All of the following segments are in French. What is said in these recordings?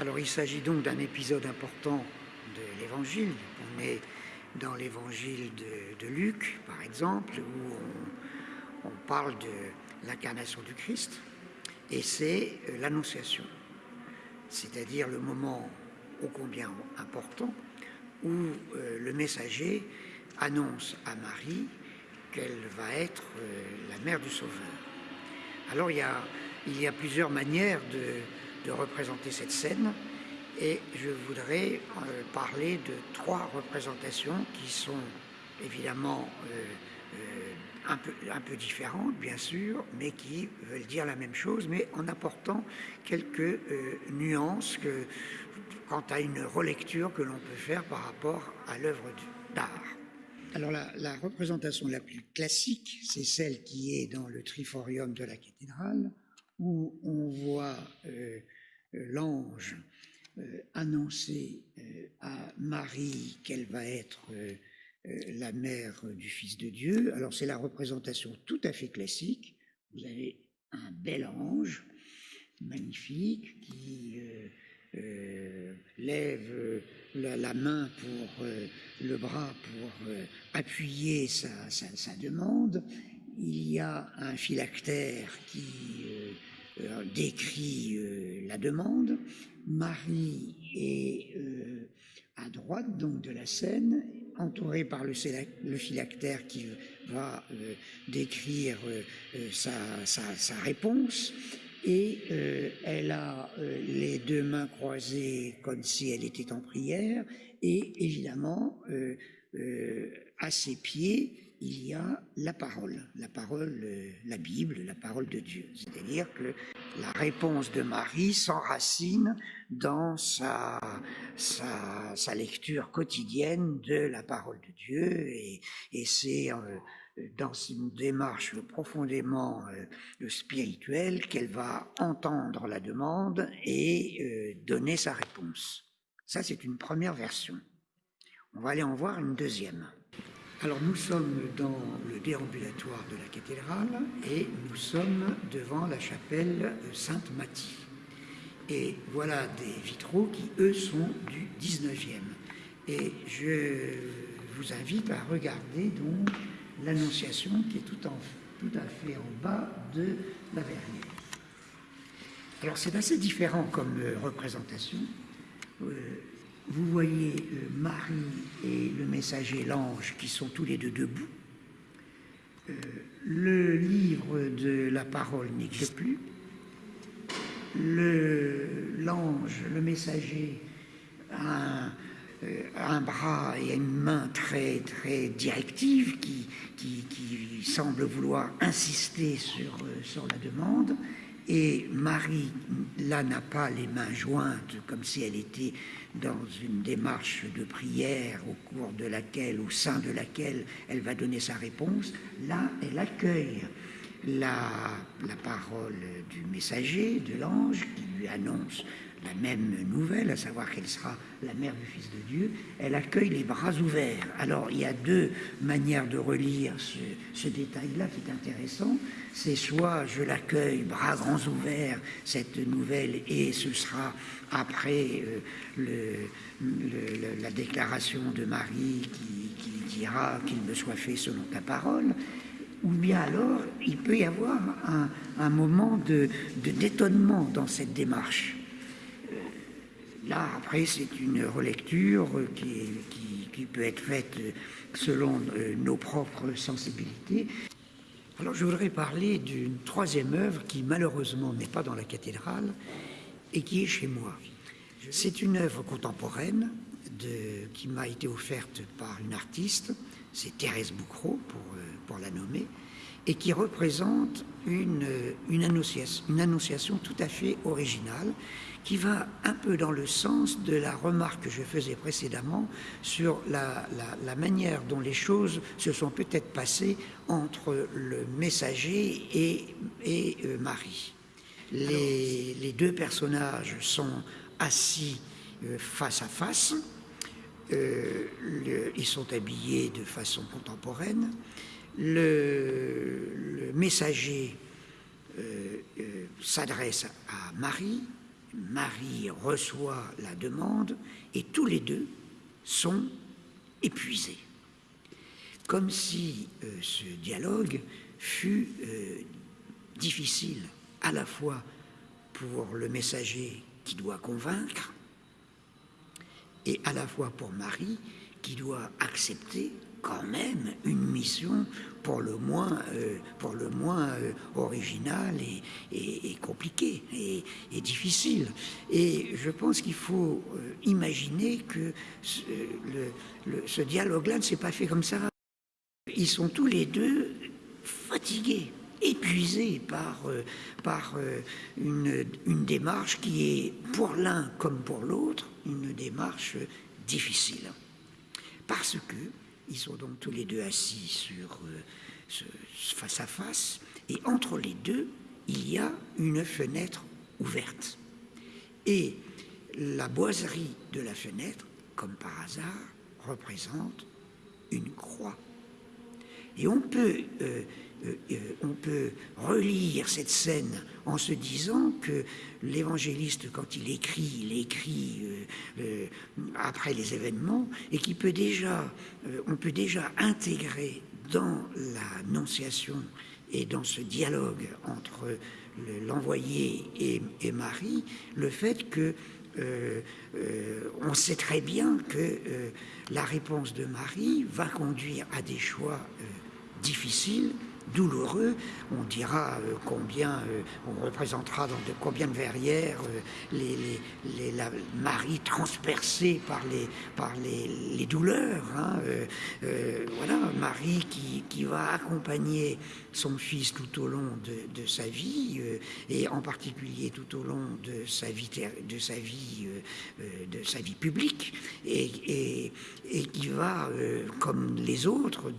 Alors il s'agit donc d'un épisode important de l'Évangile. On est dans l'Évangile de, Luc, par exemple, où on, parle de l'incarnation du Christ, et c'est euh, l'Annonciation, c'est-à-dire le moment ô combien important où euh, le messager annonce à Marie qu'elle va être euh, la mère du Sauveur. Alors il y a, il y a plusieurs manières de, de représenter cette scène et je voudrais euh, parler de trois représentations qui sont évidemment un peu, un peu différentes, bien sûr, mais qui veulent dire la même chose, mais en apportant quelques nuances quant à une relecture que l'on peut faire par rapport à l'œuvre d'art. Alors la, représentation la plus classique, c'est celle qui est dans le triforium de la cathédrale, où on voit euh, euh, l'ange euh, annoncer à Marie qu'elle va être la mère du Fils de Dieu. Alors c'est la représentation tout à fait classique. Vous avez un bel ange, magnifique, qui lève la, main pour le bras pour appuyer sa, demande. Il y a un phylactère qui décrit la demande. Marie est à droite donc de la scène, entourée par le, phylactère qui va décrire sa, réponse et euh, elle a euh, les deux mains croisées comme si elle était en prière, et évidemment, euh, à ses pieds, il y a la parole, la parole, la Bible, la parole de Dieu. C'est-à-dire que la réponse de Marie s'enracine dans sa, lecture quotidienne de la parole de Dieu, et, et c'est dans une démarche profondément euh, spirituelle qu'elle va entendre la demande et euh, donner sa réponse. Ça, c'est une première version. On va aller en voir une deuxième. Alors nous sommes dans le déambulatoire de la cathédrale et nous sommes devant la chapelle Sainte-Mathie. Et voilà des vitraux qui, eux, sont du 19e. Et je vous invite à regarder donc l'Annonciation qui est tout, à fait en bas de la verrière. Alors c'est assez différent comme représentation. Euh, vous voyez euh, Marie et le messager, l'ange, qui sont tous les deux debout. le livre de la parole n'existe plus. L'ange, le, messager, a un, euh, un bras et une main très, très directive qui, qui, semble vouloir insister sur, euh, sur la demande. Et Marie, là, n'a pas les mains jointes comme si elle était dans une démarche de prière au cours de laquelle, au sein de laquelle elle va donner sa réponse. Là, elle accueille la, la parole du messager, de l'ange, qui lui annonce la même nouvelle, à savoir qu'elle sera la mère du Fils de Dieu, elle accueille les bras ouverts. Alors il y a deux manières de relire ce, détail-là qui est intéressant. C'est soit je l'accueille bras grands ouverts, cette nouvelle, et ce sera après euh, la déclaration de Marie qui, dira qu'il me soit fait selon ta parole ou bien alors il peut y avoir un, moment de d'étonnement dans cette démarche. Là, après, c'est une relecture qui, peut être faite selon euh, nos propres sensibilités. Alors, je voudrais parler d'une troisième œuvre qui, malheureusement, n'est pas dans la cathédrale et qui est chez moi. C'est une œuvre contemporaine qui m'a été offerte par une artiste, c'est Thérèse Boucreau, pour, euh, pour la nommer, et qui représente une, une, annonciation, une annonciation tout à fait originale qui va un peu dans le sens de la remarque que je faisais précédemment sur la, manière dont les choses se sont peut-être passées entre le messager et, et euh, Marie. Les, les, deux personnages sont assis euh, face à face, euh, ils sont habillés de façon contemporaine, le, messager s'adresse à Marie, Marie reçoit la demande et tous les deux sont épuisés. Comme si euh, ce dialogue fut euh, difficile à la fois pour le messager qui doit convaincre et à la fois pour Marie qui doit accepter quand même une mission pour le moins, euh, pour le moins euh, originale et, compliquée et, difficile. Et je pense qu'il faut euh, imaginer que ce, dialogue-là ne s'est pas fait comme ça. Ils sont tous les deux fatigués épuisés par, par une démarche qui est pour l'un comme pour l'autre une démarche difficile. Parce que ils sont donc tous les deux assis sur, euh, face à face, et entre les deux, il y a une fenêtre ouverte. Et la boiserie de la fenêtre, comme par hasard, représente une croix. Et on peut euh, euh, euh, on peut relire cette scène en se disant que l'évangéliste, quand il écrit, il écrit après les événements et qu'il peut déjà, peut déjà intégrer dans l'annonciation et dans ce dialogue entre l'envoyé et, Marie le fait que on sait très bien que la réponse de Marie va conduire à des choix difficiles douloureux. On dira euh, combien, euh, on représentera dans de combien de verrières euh, les, les, la Marie transpercée par les, par les, douleurs. Hein, voilà, Marie qui, qui, va accompagner son fils tout au long de, sa vie et en particulier tout au long de sa vie, de sa vie, de sa vie publique et, et, qui va, comme les autres,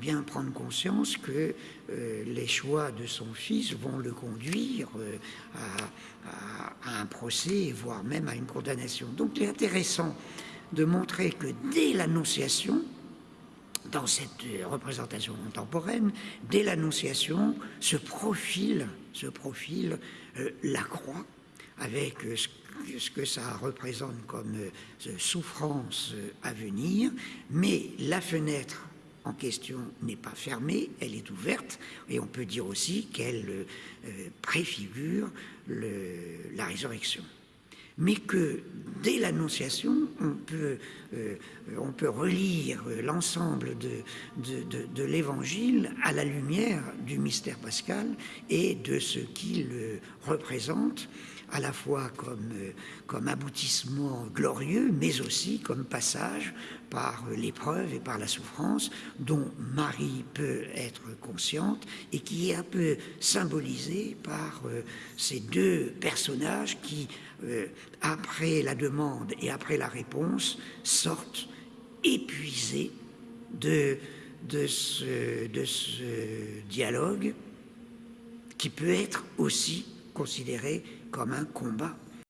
bien prendre conscience que euh, les choix de son fils vont le conduire euh, à, un procès, voire même à une condamnation. Donc il est intéressant de montrer que dès l'Annonciation, dans cette représentation contemporaine, dès l'Annonciation, se profile, se profile euh, la croix avec ce que ça représente comme souffrance à venir, mais la fenêtre en question n'est pas fermée, elle est ouverte, et on peut dire aussi qu'elle euh, préfigure la résurrection. Mais que dès l'Annonciation, on, peut, euh, on peut relire l'ensemble de, de, l'Évangile à la lumière du mystère pascal et de ce qu'il représente à la fois comme, euh, comme aboutissement glorieux, mais aussi comme passage par l'épreuve et par la souffrance dont Marie peut être consciente et qui est un peu symbolisé par euh, ces deux personnages qui, euh, après la demande et après la réponse, sortent épuisés de, ce dialogue qui peut être aussi considéré comme un combat